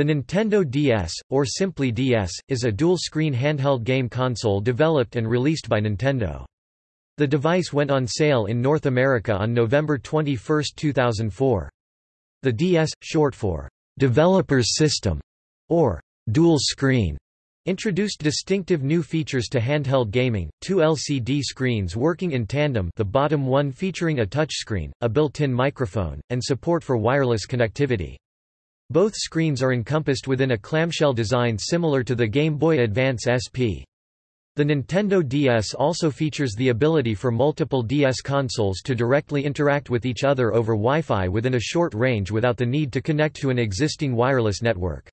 The Nintendo DS, or simply DS, is a dual-screen handheld game console developed and released by Nintendo. The device went on sale in North America on November 21, 2004. The DS, short for Developer's System, or Dual Screen, introduced distinctive new features to handheld gaming, two LCD screens working in tandem the bottom one featuring a touchscreen, a built-in microphone, and support for wireless connectivity. Both screens are encompassed within a clamshell design similar to the Game Boy Advance SP. The Nintendo DS also features the ability for multiple DS consoles to directly interact with each other over Wi-Fi within a short range without the need to connect to an existing wireless network.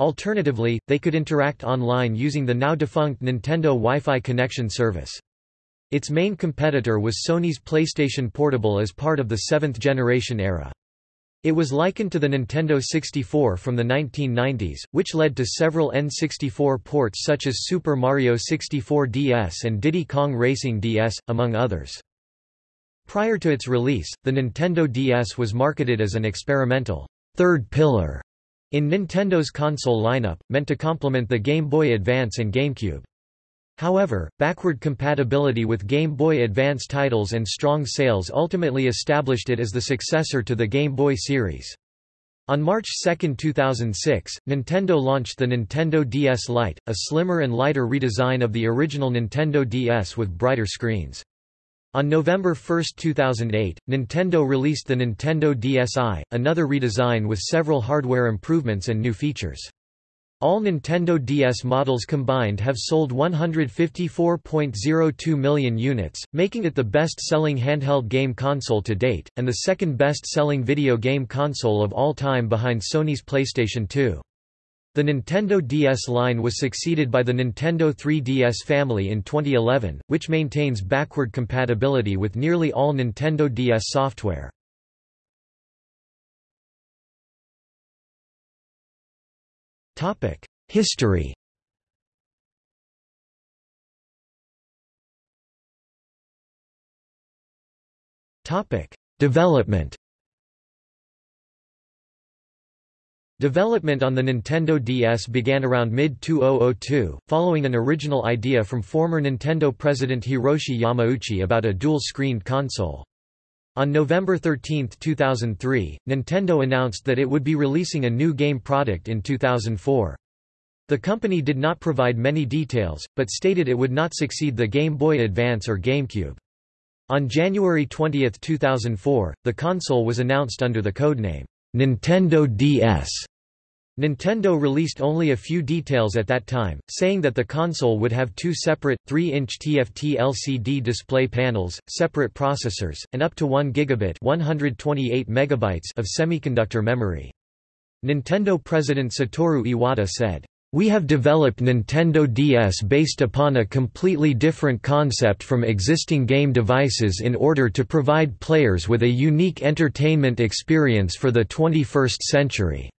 Alternatively, they could interact online using the now-defunct Nintendo Wi-Fi connection service. Its main competitor was Sony's PlayStation Portable as part of the seventh-generation era. It was likened to the Nintendo 64 from the 1990s, which led to several N64 ports such as Super Mario 64 DS and Diddy Kong Racing DS, among others. Prior to its release, the Nintendo DS was marketed as an experimental third pillar in Nintendo's console lineup, meant to complement the Game Boy Advance and GameCube. However, backward compatibility with Game Boy Advance titles and strong sales ultimately established it as the successor to the Game Boy series. On March 2, 2006, Nintendo launched the Nintendo DS Lite, a slimmer and lighter redesign of the original Nintendo DS with brighter screens. On November 1, 2008, Nintendo released the Nintendo DSi, another redesign with several hardware improvements and new features. All Nintendo DS models combined have sold 154.02 million units, making it the best-selling handheld game console to date, and the second best-selling video game console of all time behind Sony's PlayStation 2. The Nintendo DS line was succeeded by the Nintendo 3DS family in 2011, which maintains backward compatibility with nearly all Nintendo DS software. History. Development. Development on the Nintendo DS began around mid-2002, following an original idea from former Nintendo president Hiroshi Yamauchi about a dual-screened console. On November 13, 2003, Nintendo announced that it would be releasing a new game product in 2004. The company did not provide many details, but stated it would not succeed the Game Boy Advance or GameCube. On January 20, 2004, the console was announced under the codename Nintendo DS. Nintendo released only a few details at that time, saying that the console would have two separate, 3-inch TFT LCD display panels, separate processors, and up to 1 gigabit 128 megabytes of semiconductor memory. Nintendo president Satoru Iwata said, we have developed Nintendo DS based upon a completely different concept from existing game devices in order to provide players with a unique entertainment experience for the 21st century.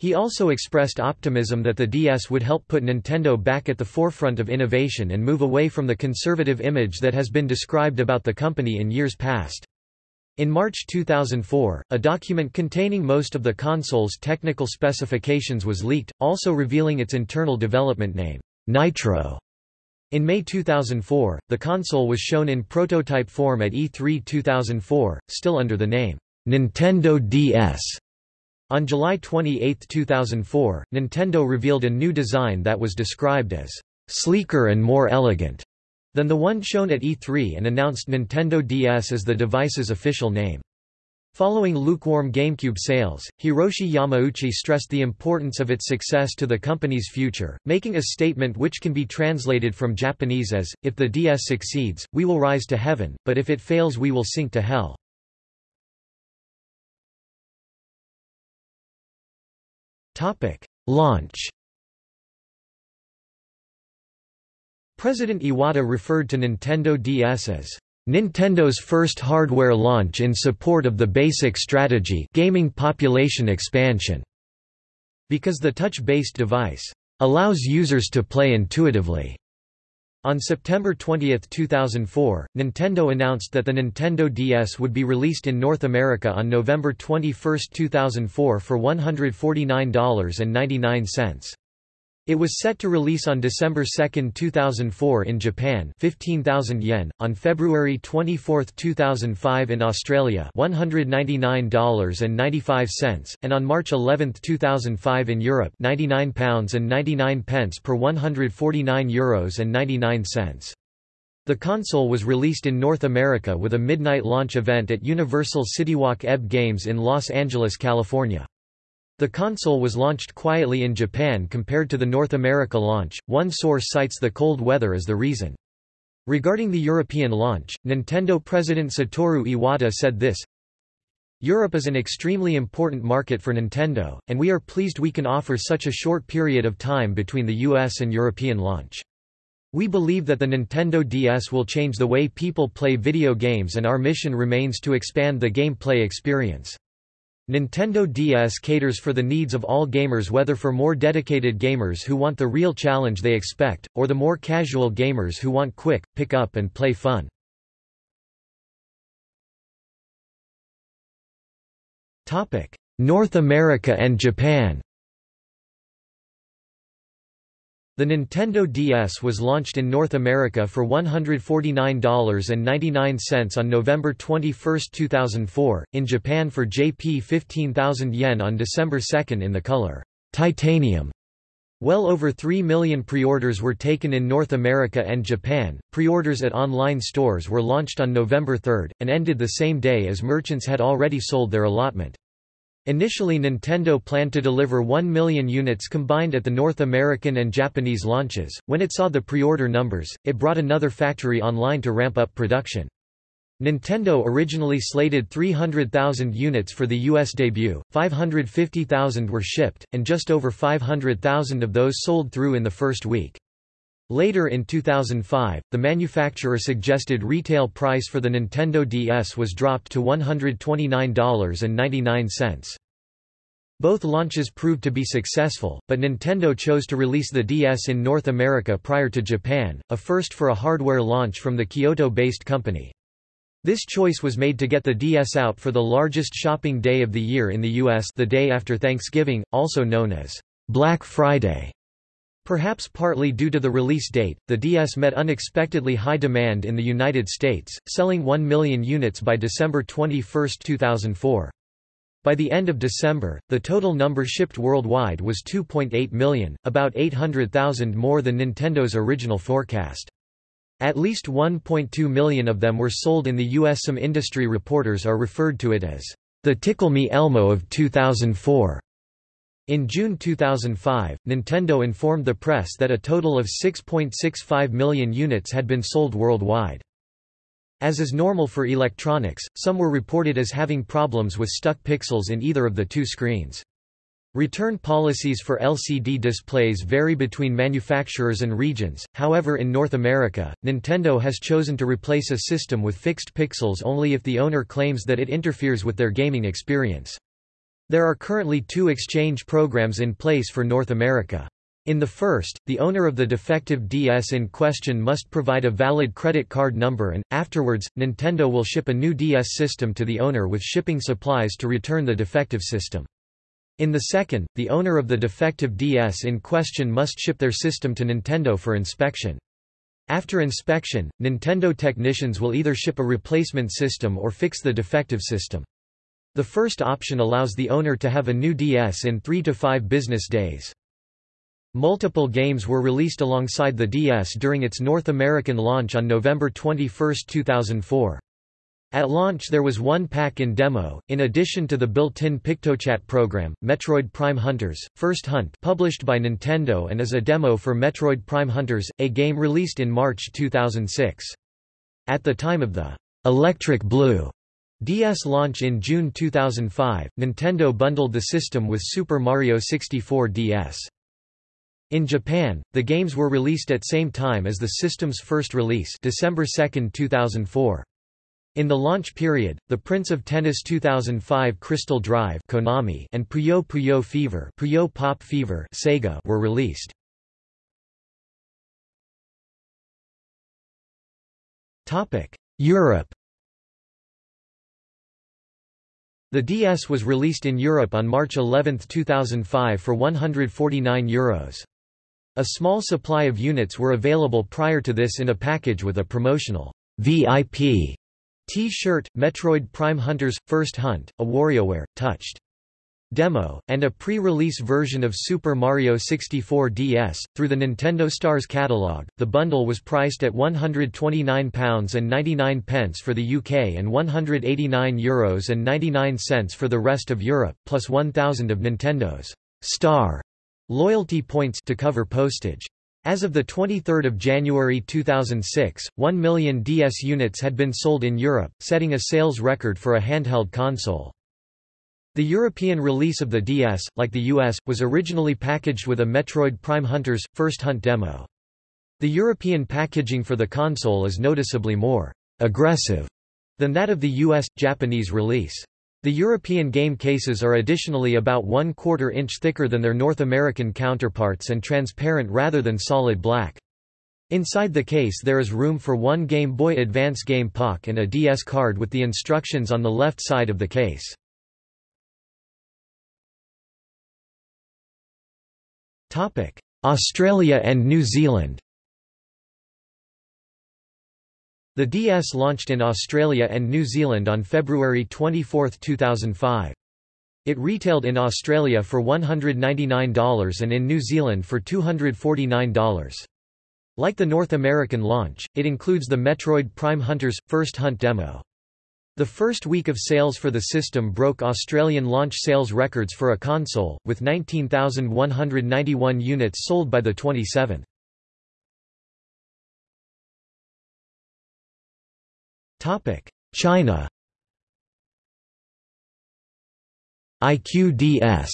He also expressed optimism that the DS would help put Nintendo back at the forefront of innovation and move away from the conservative image that has been described about the company in years past. In March 2004, a document containing most of the console's technical specifications was leaked, also revealing its internal development name, Nitro. In May 2004, the console was shown in prototype form at E3 2004, still under the name, Nintendo DS. On July 28, 2004, Nintendo revealed a new design that was described as sleeker and more elegant than the one shown at E3 and announced Nintendo DS as the device's official name. Following lukewarm GameCube sales, Hiroshi Yamauchi stressed the importance of its success to the company's future, making a statement which can be translated from Japanese as, if the DS succeeds, we will rise to heaven, but if it fails we will sink to hell. Launch President Iwata referred to Nintendo DS as Nintendo's first hardware launch in support of the basic strategy gaming population expansion, because the touch-based device allows users to play intuitively. On September 20, 2004, Nintendo announced that the Nintendo DS would be released in North America on November 21, 2004 for $149.99. It was set to release on December 2, 2004 in Japan 15,000 yen, on February 24, 2005 in Australia $199.95, and on March 11, 2005 in Europe £99 and 99 pence per €149 Euros and 99 cents. The console was released in North America with a midnight launch event at Universal CityWalk EB Games in Los Angeles, California. The console was launched quietly in Japan compared to the North America launch, one source cites the cold weather as the reason. Regarding the European launch, Nintendo president Satoru Iwata said this, Europe is an extremely important market for Nintendo, and we are pleased we can offer such a short period of time between the US and European launch. We believe that the Nintendo DS will change the way people play video games and our mission remains to expand the gameplay experience. Nintendo DS caters for the needs of all gamers whether for more dedicated gamers who want the real challenge they expect, or the more casual gamers who want quick, pick up and play fun. North America and Japan The Nintendo DS was launched in North America for $149.99 on November 21, 2004, in Japan for JP 15,000 yen on December 2 in the color titanium. Well over 3 million pre-orders were taken in North America and Japan. Pre-orders at online stores were launched on November 3, and ended the same day as merchants had already sold their allotment. Initially Nintendo planned to deliver 1 million units combined at the North American and Japanese launches. When it saw the pre-order numbers, it brought another factory online to ramp up production. Nintendo originally slated 300,000 units for the US debut, 550,000 were shipped, and just over 500,000 of those sold through in the first week. Later in 2005, the manufacturer suggested retail price for the Nintendo DS was dropped to $129.99. Both launches proved to be successful, but Nintendo chose to release the DS in North America prior to Japan, a first for a hardware launch from the Kyoto-based company. This choice was made to get the DS out for the largest shopping day of the year in the US the day after Thanksgiving, also known as Black Friday. Perhaps partly due to the release date, the DS met unexpectedly high demand in the United States, selling 1 million units by December 21, 2004. By the end of December, the total number shipped worldwide was 2.8 million, about 800,000 more than Nintendo's original forecast. At least 1.2 million of them were sold in the US. Some industry reporters are referred to it as the Tickle Me Elmo of 2004. In June 2005, Nintendo informed the press that a total of 6.65 million units had been sold worldwide. As is normal for electronics, some were reported as having problems with stuck pixels in either of the two screens. Return policies for LCD displays vary between manufacturers and regions, however in North America, Nintendo has chosen to replace a system with fixed pixels only if the owner claims that it interferes with their gaming experience. There are currently two exchange programs in place for North America. In the first, the owner of the defective DS in question must provide a valid credit card number and, afterwards, Nintendo will ship a new DS system to the owner with shipping supplies to return the defective system. In the second, the owner of the defective DS in question must ship their system to Nintendo for inspection. After inspection, Nintendo technicians will either ship a replacement system or fix the defective system. The first option allows the owner to have a new DS in 3 to 5 business days. Multiple games were released alongside the DS during its North American launch on November 21, 2004. At launch there was one pack in demo, in addition to the built-in PictoChat program, Metroid Prime Hunters, First Hunt published by Nintendo and as a demo for Metroid Prime Hunters, a game released in March 2006. At the time of the Electric Blue DS launch in June 2005, Nintendo bundled the system with Super Mario 64 DS. In Japan, the games were released at same time as the system's first release December 2, 2004. In the launch period, The Prince of Tennis 2005 Crystal Drive Konami and Puyo Puyo Fever, Puyo Pop Fever Sega were released. Europe The DS was released in Europe on March 11, 2005 for €149. Euros. A small supply of units were available prior to this in a package with a promotional VIP T-shirt, Metroid Prime Hunters, First Hunt, a WarioWare, Touched demo, and a pre-release version of Super Mario 64 DS. Through the Nintendo Stars catalog, the bundle was priced at £129.99 for the UK and €189.99 for the rest of Europe, plus 1,000 of Nintendo's Star loyalty points to cover postage. As of 23 January 2006, 1 million DS units had been sold in Europe, setting a sales record for a handheld console. The European release of the DS, like the US, was originally packaged with a Metroid Prime Hunters, First Hunt demo. The European packaging for the console is noticeably more aggressive than that of the US, Japanese release. The European game cases are additionally about one quarter inch thicker than their North American counterparts and transparent rather than solid black. Inside the case there is room for one Game Boy Advance game Pak and a DS card with the instructions on the left side of the case. Australia and New Zealand The DS launched in Australia and New Zealand on February 24, 2005. It retailed in Australia for $199 and in New Zealand for $249. Like the North American launch, it includes the Metroid Prime Hunters First Hunt demo. The first week of sales for the system broke Australian launch sales records for a console, with 19,191 units sold by the 27th. China iQue DS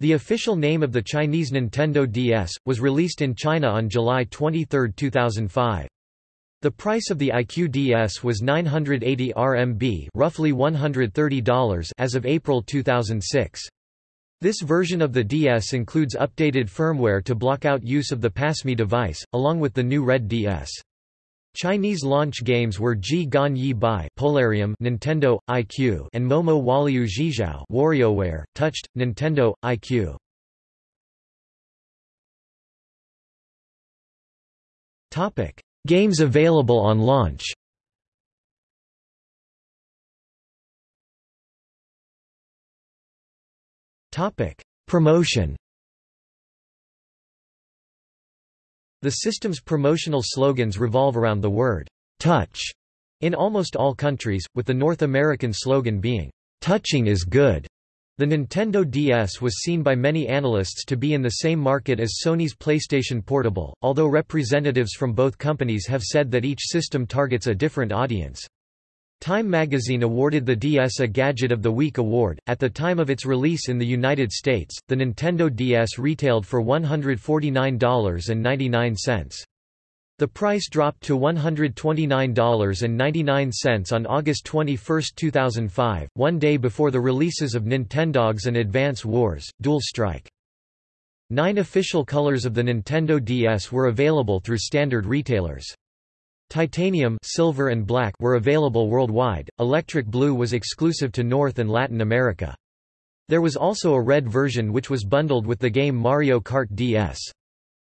the official name of the Chinese Nintendo DS, was released in China on July 23, 2005. The price of the iQue DS was 980 RMB roughly $130 as of April 2006. This version of the DS includes updated firmware to block out use of the PassMe device, along with the new Red DS. Chinese launch games were Ji Gan Yi Bai Polarium Nintendo, iQue and Momo Waliu Zhizhao WarioWare, Touched, Nintendo, iQue. Games available on launch. Promotion. The system's promotional slogans revolve around the word, touch, in almost all countries, with the North American slogan being, touching is good. The Nintendo DS was seen by many analysts to be in the same market as Sony's PlayStation Portable, although representatives from both companies have said that each system targets a different audience. Time magazine awarded the DS a Gadget of the Week award. At the time of its release in the United States, the Nintendo DS retailed for $149.99. The price dropped to $129.99 on August 21, 2005, one day before the releases of Nintendogs and Advance Wars, Dual Strike. Nine official colors of the Nintendo DS were available through standard retailers. Titanium silver and black were available worldwide, electric blue was exclusive to North and Latin America. There was also a red version which was bundled with the game Mario Kart DS.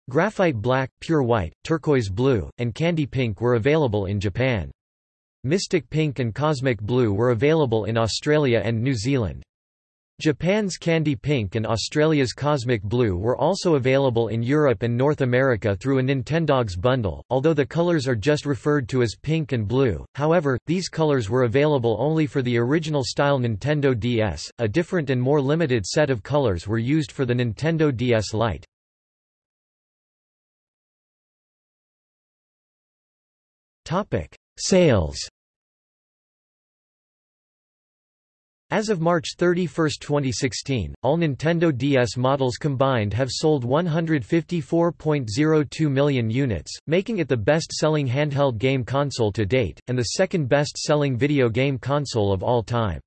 Graphite black, pure white, turquoise blue, and candy pink were available in Japan. Mystic pink and cosmic blue were available in Australia and New Zealand. Japan's Candy Pink and Australia's Cosmic Blue were also available in Europe and North America through a Nintendogs bundle, although the colors are just referred to as pink and blue, however, these colors were available only for the original style Nintendo DS, a different and more limited set of colors were used for the Nintendo DS Lite. Topic: Sales. As of March 31, 2016, all Nintendo DS models combined have sold 154.02 million units, making it the best-selling handheld game console to date, and the second best-selling video game console of all time.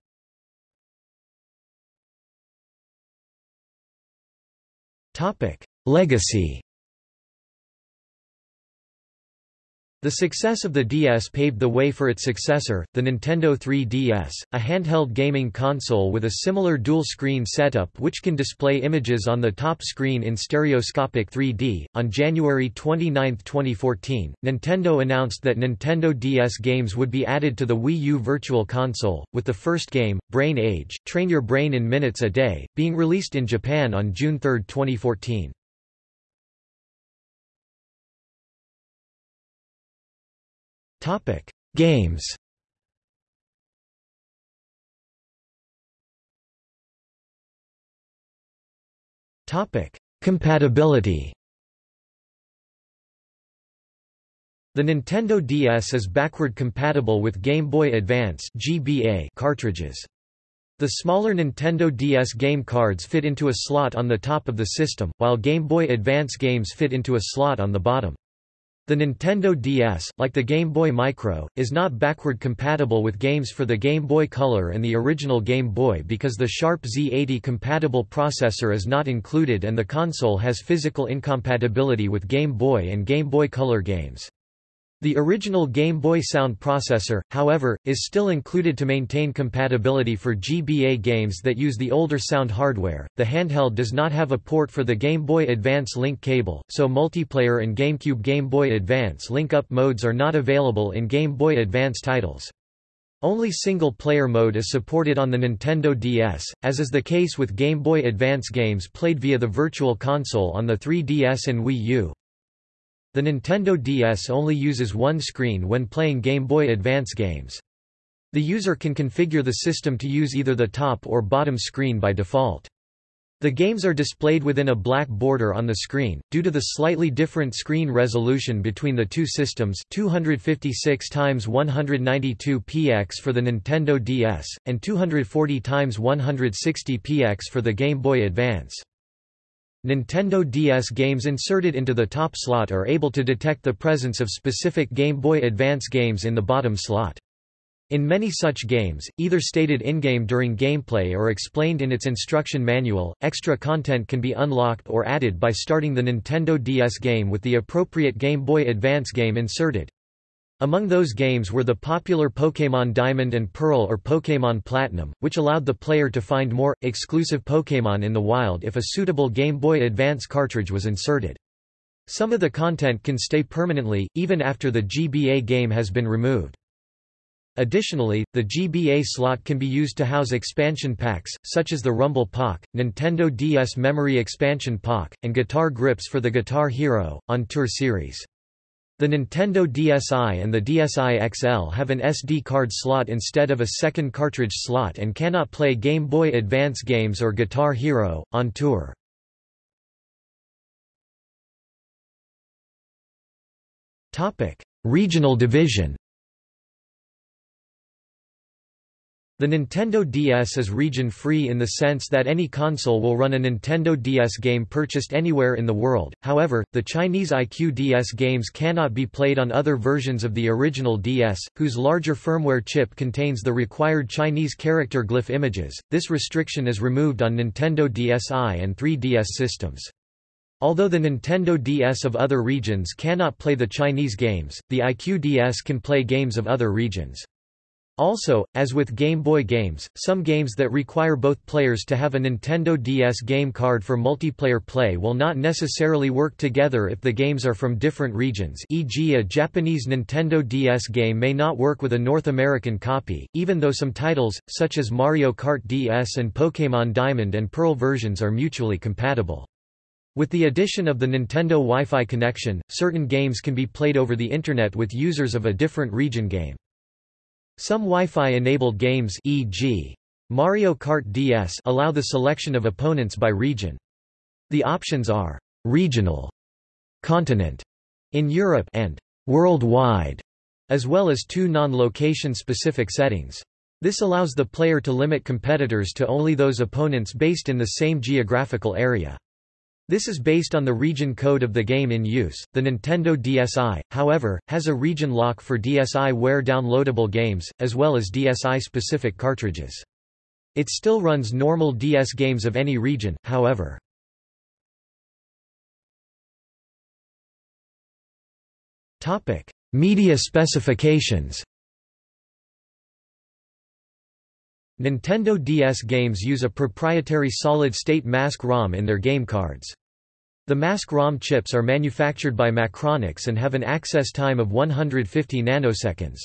Legacy The success of the DS paved the way for its successor, the Nintendo 3DS, a handheld gaming console with a similar dual-screen setup which can display images on the top screen in stereoscopic 3D. On January 29, 2014, Nintendo announced that Nintendo DS games would be added to the Wii U Virtual Console, with the first game, Brain Age, Train Your Brain in Minutes a Day, being released in Japan on June 3, 2014. Topic: Games. Topic: Compatibility. The Nintendo DS is backward compatible with Game Boy Advance (GBA) cartridges. The smaller Nintendo DS game cards fit into a slot on the top of the system, while Game Boy Advance games fit into a slot on the bottom. The Nintendo DS, like the Game Boy Micro, is not backward compatible with games for the Game Boy Color and the original Game Boy because the Sharp Z80 compatible processor is not included and the console has physical incompatibility with Game Boy and Game Boy Color games. The original Game Boy sound processor, however, is still included to maintain compatibility for GBA games that use the older sound hardware. The handheld does not have a port for the Game Boy Advance link cable, so multiplayer and GameCube Game Boy Advance link-up modes are not available in Game Boy Advance titles. Only single-player mode is supported on the Nintendo DS, as is the case with Game Boy Advance games played via the Virtual Console on the 3DS and Wii U. The Nintendo DS only uses one screen when playing Game Boy Advance games. The user can configure the system to use either the top or bottom screen by default. The games are displayed within a black border on the screen, due to the slightly different screen resolution between the two systems 256 x 192 px for the Nintendo DS, and 240 x 160 px for the Game Boy Advance. Nintendo DS games inserted into the top slot are able to detect the presence of specific Game Boy Advance games in the bottom slot. In many such games, either stated in-game during gameplay or explained in its instruction manual, extra content can be unlocked or added by starting the Nintendo DS game with the appropriate Game Boy Advance game inserted. Among those games were the popular Pokémon Diamond and Pearl or Pokémon Platinum, which allowed the player to find more, exclusive Pokémon in the wild if a suitable Game Boy Advance cartridge was inserted. Some of the content can stay permanently, even after the GBA game has been removed. Additionally, the GBA slot can be used to house expansion packs, such as the Rumble Pak, Nintendo DS Memory Expansion Pak, and guitar grips for the Guitar Hero, on Tour series. The Nintendo DSi and the DSi XL have an SD card slot instead of a second cartridge slot and cannot play Game Boy Advance games or Guitar Hero, on tour. Regional division The Nintendo DS is region-free in the sense that any console will run a Nintendo DS game purchased anywhere in the world, however, the Chinese iQue DS games cannot be played on other versions of the original DS, whose larger firmware chip contains the required Chinese character glyph images. This restriction is removed on Nintendo DSi and 3DS systems. Although the Nintendo DS of other regions cannot play the Chinese games, the iQue DS can play games of other regions. Also, as with Game Boy games, some games that require both players to have a Nintendo DS game card for multiplayer play will not necessarily work together if the games are from different regions e.g. a Japanese Nintendo DS game may not work with a North American copy, even though some titles, such as Mario Kart DS and Pokémon Diamond and Pearl versions are mutually compatible. With the addition of the Nintendo Wi-Fi connection, certain games can be played over the Internet with users of a different region game. Some Wi-Fi-enabled games e.g. Mario Kart DS allow the selection of opponents by region. The options are regional, continent in Europe and worldwide, as well as two non-location specific settings. This allows the player to limit competitors to only those opponents based in the same geographical area. This is based on the region code of the game in use. The Nintendo DSi, however, has a region lock for DSiWare downloadable games, as well as DSi specific cartridges. It still runs normal DS games of any region, however. Topic: Media specifications Nintendo DS games use a proprietary solid-state mask ROM in their game cards. The mask ROM chips are manufactured by Macronix and have an access time of 150 nanoseconds.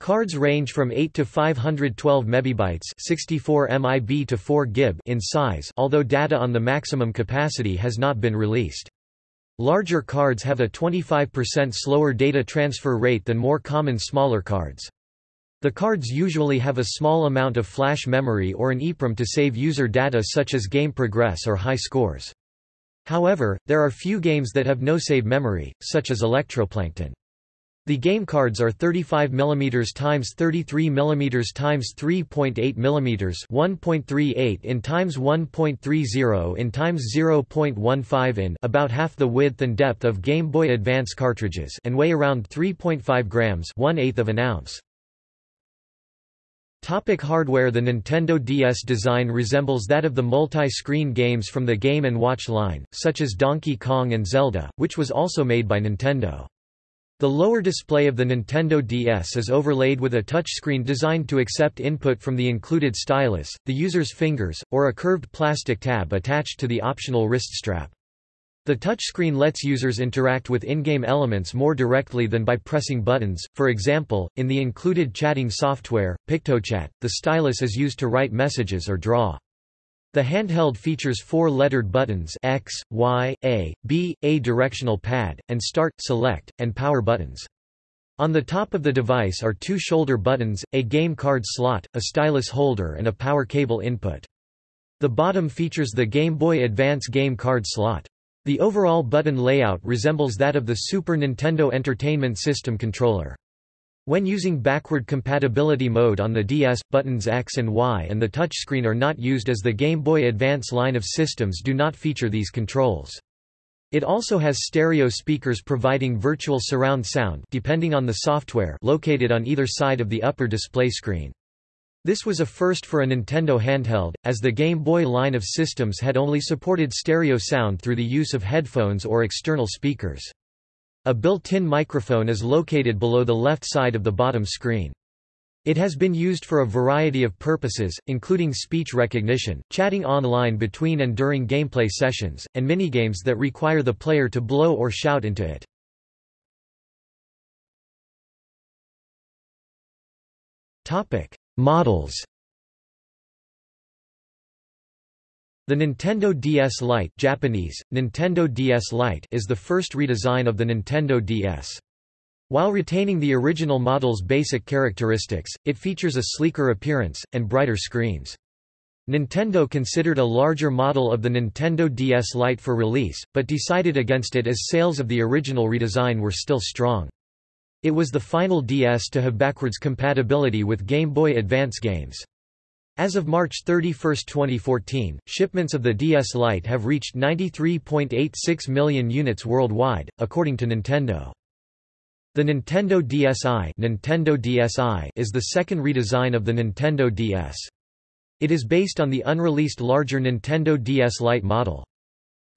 Cards range from 8 to 512 mebibytes 64 MIB to 4 GB in size although data on the maximum capacity has not been released. Larger cards have a 25% slower data transfer rate than more common smaller cards. The cards usually have a small amount of flash memory or an EEPROM to save user data such as game progress or high scores. However, there are few games that have no save memory, such as Electroplankton. The game cards are 35 mm x 33 mm x 3.8 mm 1.38 in x 1.30 in x 0.15 in about half the width and depth of Game Boy Advance cartridges and weigh around 3.5 grams 1 of an ounce. Topic hardware The Nintendo DS design resembles that of the multi-screen games from the Game & Watch line, such as Donkey Kong and Zelda, which was also made by Nintendo. The lower display of the Nintendo DS is overlaid with a touchscreen designed to accept input from the included stylus, the user's fingers, or a curved plastic tab attached to the optional wrist strap. The touchscreen lets users interact with in-game elements more directly than by pressing buttons, for example, in the included chatting software, PictoChat, the stylus is used to write messages or draw. The handheld features four lettered buttons X, Y, A, B, A directional pad, and Start, Select, and Power buttons. On the top of the device are two shoulder buttons, a game card slot, a stylus holder and a power cable input. The bottom features the Game Boy Advance game card slot. The overall button layout resembles that of the Super Nintendo Entertainment System controller. When using backward compatibility mode on the DS, buttons X and Y and the touchscreen are not used as the Game Boy Advance line of systems do not feature these controls. It also has stereo speakers providing virtual surround sound depending on the software located on either side of the upper display screen. This was a first for a Nintendo handheld, as the Game Boy line of systems had only supported stereo sound through the use of headphones or external speakers. A built-in microphone is located below the left side of the bottom screen. It has been used for a variety of purposes, including speech recognition, chatting online between and during gameplay sessions, and minigames that require the player to blow or shout into it. Models The Nintendo DS Lite Japanese, Nintendo DS Lite is the first redesign of the Nintendo DS. While retaining the original model's basic characteristics, it features a sleeker appearance, and brighter screens. Nintendo considered a larger model of the Nintendo DS Lite for release, but decided against it as sales of the original redesign were still strong. It was the final DS to have backwards compatibility with Game Boy Advance games. As of March 31, 2014, shipments of the DS Lite have reached 93.86 million units worldwide, according to Nintendo. The Nintendo DSi, Nintendo DSi is the second redesign of the Nintendo DS. It is based on the unreleased larger Nintendo DS Lite model.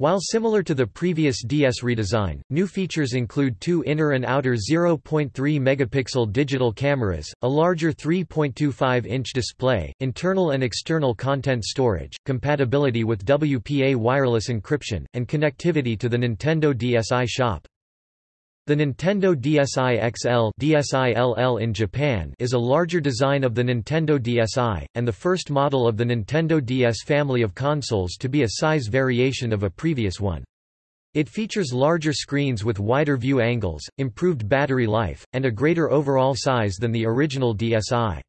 While similar to the previous DS redesign, new features include two inner and outer 0.3 megapixel digital cameras, a larger 3.25-inch display, internal and external content storage, compatibility with WPA wireless encryption, and connectivity to the Nintendo DSi shop. The Nintendo DSi XL DSi-LL in Japan is a larger design of the Nintendo DSi, and the first model of the Nintendo DS family of consoles to be a size variation of a previous one. It features larger screens with wider view angles, improved battery life, and a greater overall size than the original DSi.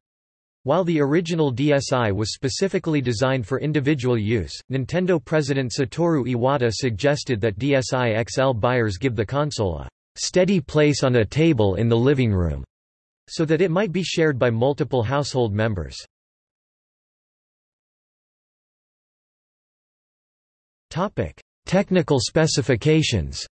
While the original DSi was specifically designed for individual use, Nintendo president Satoru Iwata suggested that DSi XL buyers give the console a steady place on a table in the living room, so that it might be shared by multiple household members. Topic: Technical specifications.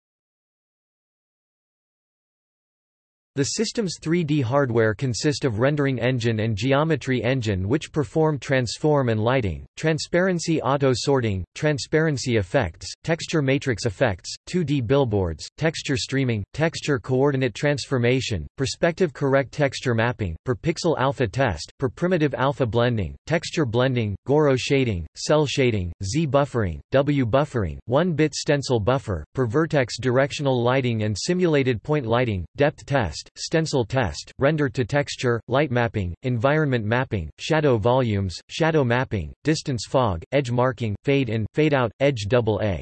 The system's 3D hardware consist of rendering engine and geometry engine which perform transform and lighting, transparency auto-sorting, transparency effects, texture matrix effects, 2D billboards, texture streaming, texture coordinate transformation, perspective correct texture mapping, per pixel alpha test, per primitive alpha blending, texture blending, Gouraud shading, cel shading, Z buffering, W buffering, 1-bit stencil buffer, per vertex directional lighting and simulated point lighting, depth test, test, stencil test, render to texture, light mapping, environment mapping, shadow volumes, shadow mapping, distance fog, edge marking, fade in, fade out, edge AA.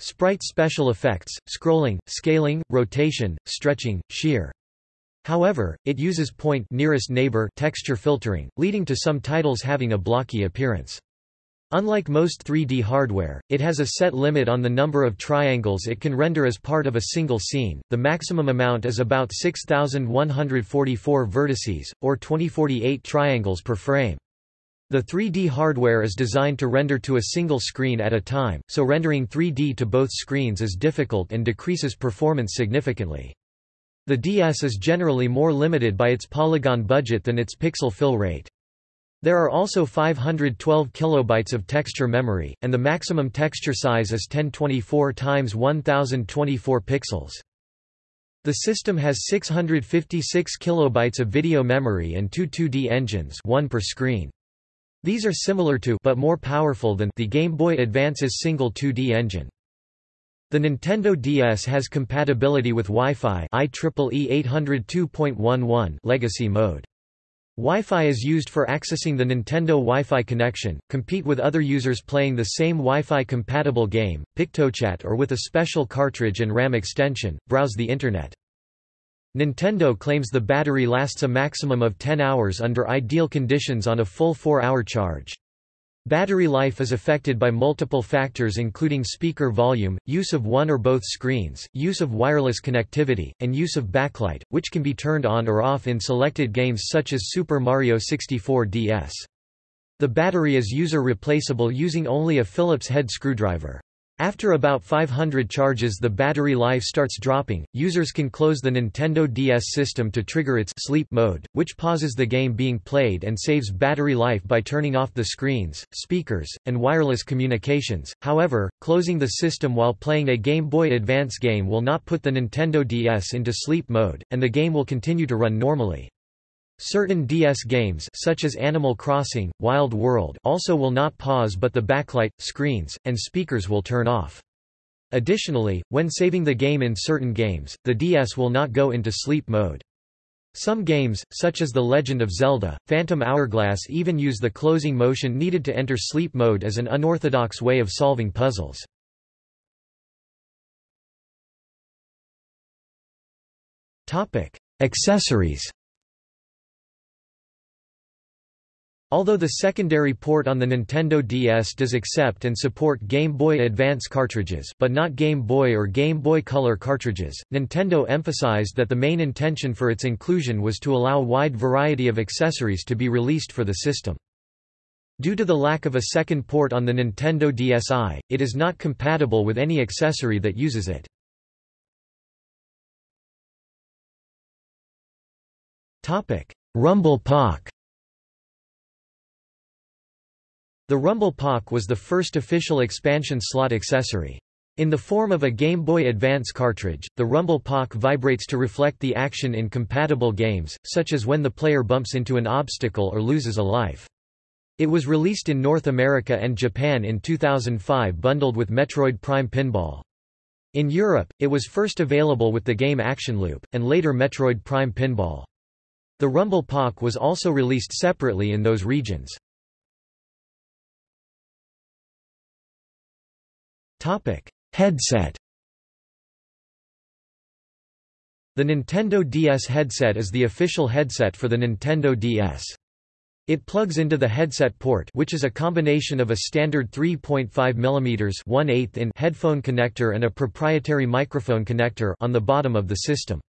Sprite special effects, scrolling, scaling, rotation, stretching, shear. However, it uses point nearest neighbor texture filtering, leading to some titles having a blocky appearance. Unlike most 3D hardware, it has a set limit on the number of triangles it can render as part of a single scene, the maximum amount is about 6,144 vertices, or 2048 triangles per frame. The 3D hardware is designed to render to a single screen at a time, so rendering 3D to both screens is difficult and decreases performance significantly. The DS is generally more limited by its polygon budget than its pixel fill rate. There are also 512 kilobytes of texture memory, and the maximum texture size is 1024 x 1024 pixels. The system has 656 kilobytes of video memory and two 2D engines one per screen. These are similar to but more powerful than the Game Boy Advance's single 2D engine. The Nintendo DS has compatibility with Wi-Fi IEEE 802.11 legacy mode. Wi-Fi is used for accessing the Nintendo Wi-Fi connection, compete with other users playing the same Wi-Fi compatible game, PictoChat or with a special cartridge and RAM extension, browse the Internet. Nintendo claims the battery lasts a maximum of 10 hours under ideal conditions on a full 4-hour charge. Battery life is affected by multiple factors including speaker volume, use of one or both screens, use of wireless connectivity, and use of backlight, which can be turned on or off in selected games such as Super Mario 64 DS. The battery is user replaceable using only a Phillips head screwdriver. After about 500 charges the battery life starts dropping, users can close the Nintendo DS system to trigger its sleep mode, which pauses the game being played and saves battery life by turning off the screens, speakers, and wireless communications. However, closing the system while playing a Game Boy Advance game will not put the Nintendo DS into sleep mode, and the game will continue to run normally. Certain DS games such as Animal Crossing, Wild World also will not pause but the backlight, screens, and speakers will turn off. Additionally, when saving the game in certain games, the DS will not go into sleep mode. Some games, such as The Legend of Zelda, Phantom Hourglass even use the closing motion needed to enter sleep mode as an unorthodox way of solving puzzles. Accessories Although the secondary port on the Nintendo DS does accept and support Game Boy Advance cartridges but not Game Boy or Game Boy Color cartridges, Nintendo emphasized that the main intention for its inclusion was to allow wide variety of accessories to be released for the system. Due to the lack of a second port on the Nintendo DSi, it is not compatible with any accessory that uses it. Rumble Pak The Rumble Pak was the first official expansion slot accessory. In the form of a Game Boy Advance cartridge, the Rumble Pak vibrates to reflect the action in compatible games, such as when the player bumps into an obstacle or loses a life. It was released in North America and Japan in 2005 bundled with Metroid Prime Pinball. In Europe, it was first available with the game Action Loop, and later Metroid Prime Pinball. The Rumble Pak was also released separately in those regions. Headset The Nintendo DS headset is the official headset for the Nintendo DS. It plugs into the headset port which is a combination of a standard 3.5 mm in headphone connector and a proprietary microphone connector on the bottom of the system.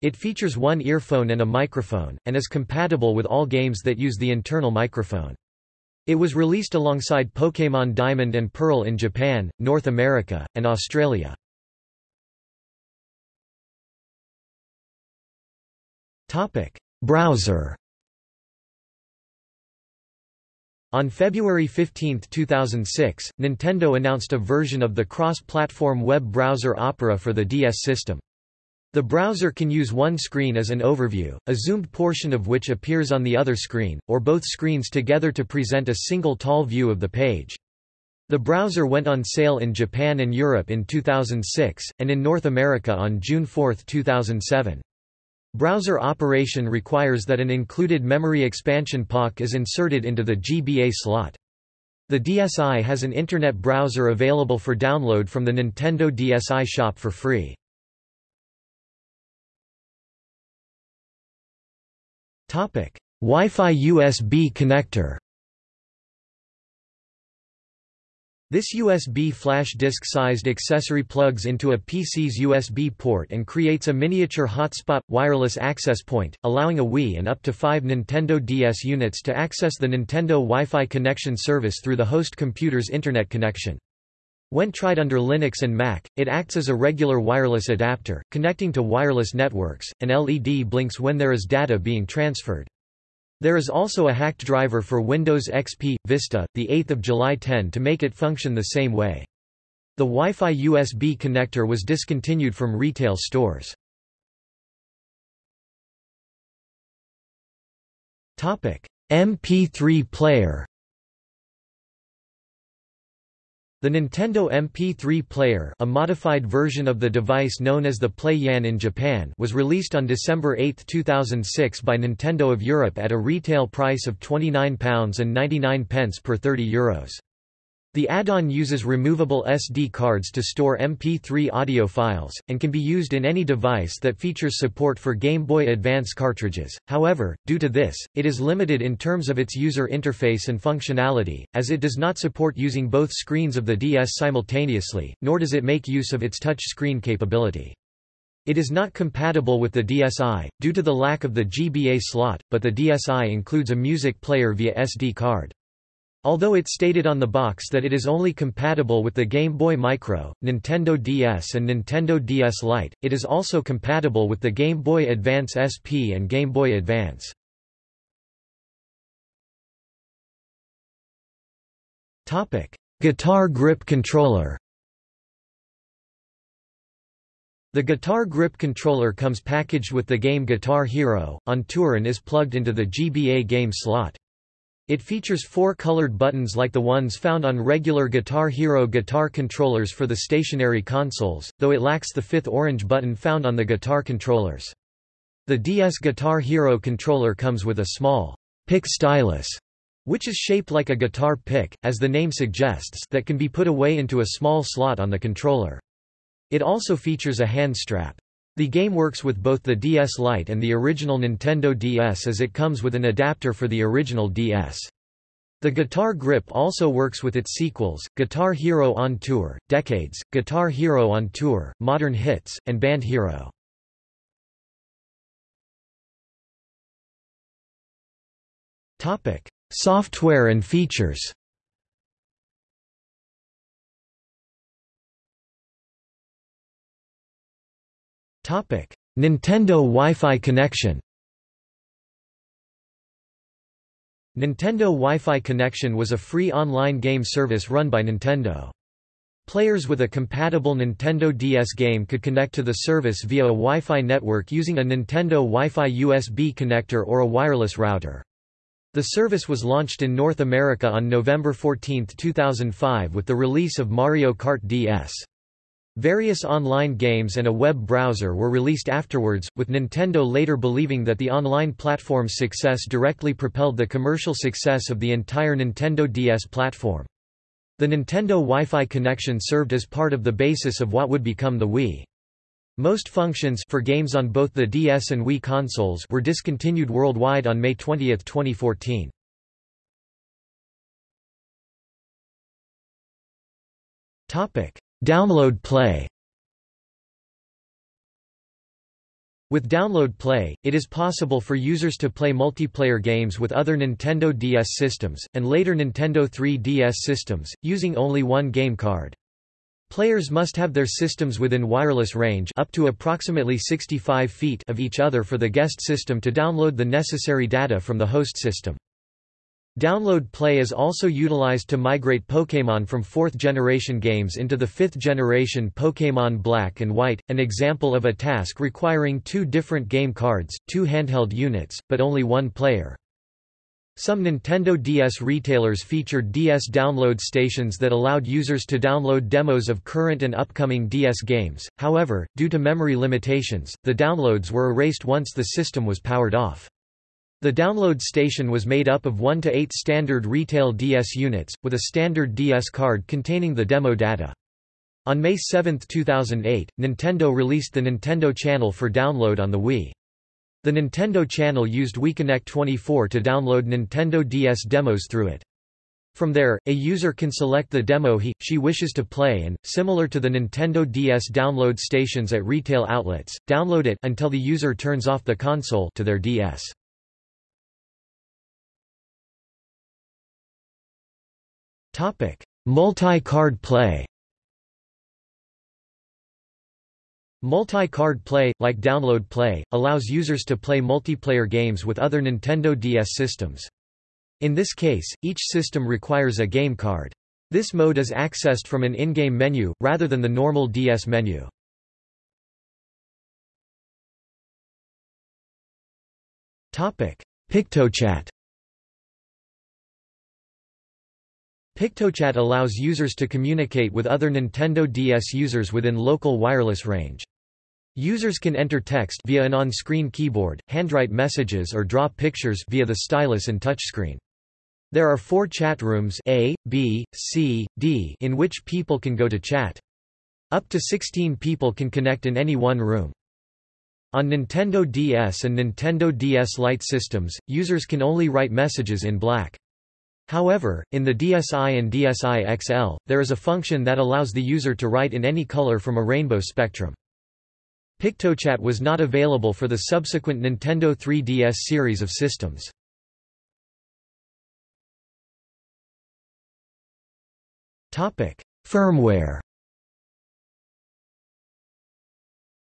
It features one earphone and a microphone, and is compatible with all games that use the internal microphone. It was released alongside Pokémon Diamond and Pearl in Japan, North America, and Australia. Browser On February 15, 2006, Nintendo announced a version of the cross-platform web browser Opera for the DS system. The browser can use one screen as an overview, a zoomed portion of which appears on the other screen, or both screens together to present a single tall view of the page. The browser went on sale in Japan and Europe in 2006, and in North America on June 4, 2007. Browser operation requires that an included memory expansion Pak is inserted into the GBA slot. The DSi has an Internet browser available for download from the Nintendo DSi shop for free. Wi-Fi USB connector This USB flash disk-sized accessory plugs into a PC's USB port and creates a miniature hotspot – wireless access point, allowing a Wii and up to five Nintendo DS units to access the Nintendo Wi-Fi connection service through the host computer's Internet connection. When tried under Linux and Mac, it acts as a regular wireless adapter, connecting to wireless networks, and LED blinks when there is data being transferred. There is also a hacked driver for Windows XP Vista, the 8th of July 10 to make it function the same way. The Wi-Fi USB connector was discontinued from retail stores. Topic: MP3 player The Nintendo MP3 Player a modified version of the device known as the Play Yan in Japan was released on December 8, 2006 by Nintendo of Europe at a retail price of £29.99 per €30. Euros. The add-on uses removable SD cards to store MP3 audio files, and can be used in any device that features support for Game Boy Advance cartridges. However, due to this, it is limited in terms of its user interface and functionality, as it does not support using both screens of the DS simultaneously, nor does it make use of its touch screen capability. It is not compatible with the DSi, due to the lack of the GBA slot, but the DSi includes a music player via SD card. Although it stated on the box that it is only compatible with the Game Boy Micro, Nintendo DS and Nintendo DS Lite, it is also compatible with the Game Boy Advance SP and Game Boy Advance. Guitar grip controller The guitar grip controller comes packaged with the game Guitar Hero, on tour and is plugged into the GBA game slot. It features four colored buttons like the ones found on regular Guitar Hero guitar controllers for the stationary consoles, though it lacks the fifth orange button found on the guitar controllers. The DS Guitar Hero controller comes with a small pick stylus, which is shaped like a guitar pick, as the name suggests that can be put away into a small slot on the controller. It also features a hand strap. The game works with both the DS Lite and the original Nintendo DS as it comes with an adapter for the original DS. The guitar grip also works with its sequels, Guitar Hero on Tour, Decades, Guitar Hero on Tour, Modern Hits, and Band Hero. Software and features Nintendo Wi-Fi connection. Nintendo Wi-Fi Connection was a free online game service run by Nintendo. Players with a compatible Nintendo DS game could connect to the service via a Wi-Fi network using a Nintendo Wi-Fi USB connector or a wireless router. The service was launched in North America on November 14, 2005 with the release of Mario Kart DS. Various online games and a web browser were released afterwards, with Nintendo later believing that the online platform's success directly propelled the commercial success of the entire Nintendo DS platform. The Nintendo Wi-Fi connection served as part of the basis of what would become the Wii. Most functions for games on both the DS and Wii consoles were discontinued worldwide on May 20, 2014. Topic: Download Play With Download Play, it is possible for users to play multiplayer games with other Nintendo DS systems, and later Nintendo 3DS systems, using only one game card. Players must have their systems within wireless range up to approximately 65 feet of each other for the guest system to download the necessary data from the host system. Download Play is also utilized to migrate Pokémon from 4th generation games into the 5th generation Pokémon Black and White, an example of a task requiring two different game cards, two handheld units, but only one player. Some Nintendo DS retailers featured DS download stations that allowed users to download demos of current and upcoming DS games, however, due to memory limitations, the downloads were erased once the system was powered off. The download station was made up of 1 to 8 standard retail DS units, with a standard DS card containing the demo data. On May 7, 2008, Nintendo released the Nintendo Channel for download on the Wii. The Nintendo Channel used WiiConnect 24 to download Nintendo DS demos through it. From there, a user can select the demo he, she wishes to play and, similar to the Nintendo DS download stations at retail outlets, download it until the user turns off the console to their DS. Multi-card play Multi-card play, like Download Play, allows users to play multiplayer games with other Nintendo DS systems. In this case, each system requires a game card. This mode is accessed from an in-game menu, rather than the normal DS menu. PictoChat PictoChat allows users to communicate with other Nintendo DS users within local wireless range. Users can enter text via an on-screen keyboard, handwrite messages or draw pictures via the stylus and touchscreen. There are four chat rooms A, B, C, D in which people can go to chat. Up to 16 people can connect in any one room. On Nintendo DS and Nintendo DS Lite systems, users can only write messages in black. However, in the DSi and DSi XL, there is a function that allows the user to write in any color from a rainbow spectrum. PictoChat was not available for the subsequent Nintendo 3DS series of systems. Firmware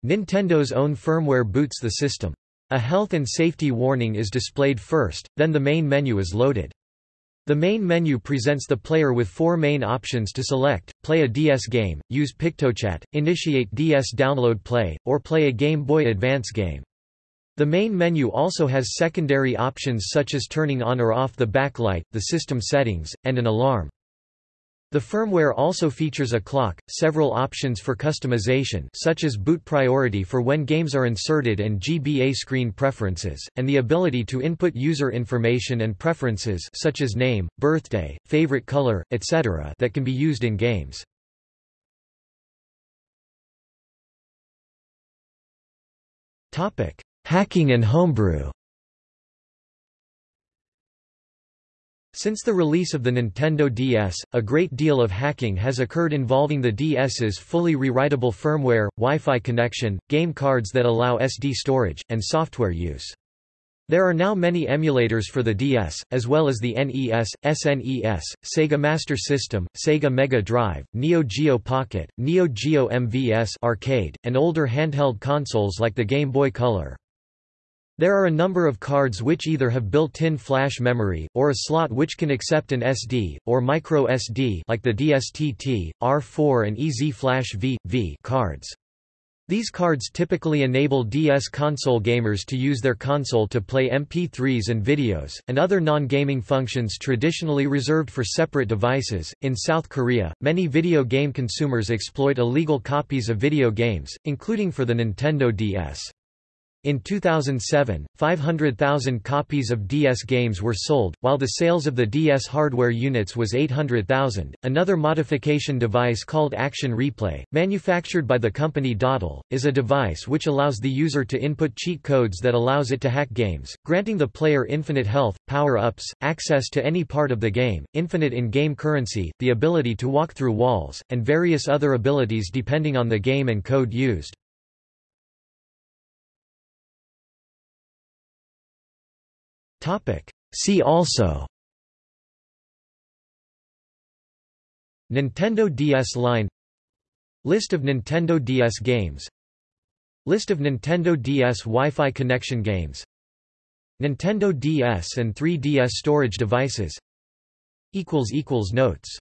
Nintendo's own firmware boots the system. A health and safety warning is displayed first, then the main menu is loaded. The main menu presents the player with four main options to select, play a DS game, use PictoChat, initiate DS download play, or play a Game Boy Advance game. The main menu also has secondary options such as turning on or off the backlight, the system settings, and an alarm. The firmware also features a clock, several options for customization such as boot priority for when games are inserted and GBA screen preferences, and the ability to input user information and preferences such as name, birthday, favorite color, etc. that can be used in games. Hacking and homebrew Since the release of the Nintendo DS, a great deal of hacking has occurred involving the DS's fully rewritable firmware, Wi-Fi connection, game cards that allow SD storage, and software use. There are now many emulators for the DS, as well as the NES, SNES, Sega Master System, Sega Mega Drive, Neo Geo Pocket, Neo Geo MVS arcade, and older handheld consoles like the Game Boy Color. There are a number of cards which either have built-in flash memory, or a slot which can accept an SD, or micro SD like the DSTT, R4 and EZ Flash V, V cards. These cards typically enable DS console gamers to use their console to play MP3s and videos, and other non-gaming functions traditionally reserved for separate devices. In South Korea, many video game consumers exploit illegal copies of video games, including for the Nintendo DS. In 2007, 500,000 copies of DS games were sold, while the sales of the DS hardware units was 800,000. Another modification device called Action Replay, manufactured by the company Datel, is a device which allows the user to input cheat codes that allows it to hack games, granting the player infinite health, power-ups, access to any part of the game, infinite in-game currency, the ability to walk through walls, and various other abilities depending on the game and code used. See also. Nintendo DS line. List of Nintendo DS games. List of Nintendo DS Wi-Fi connection games. Nintendo DS and 3DS storage devices. Notes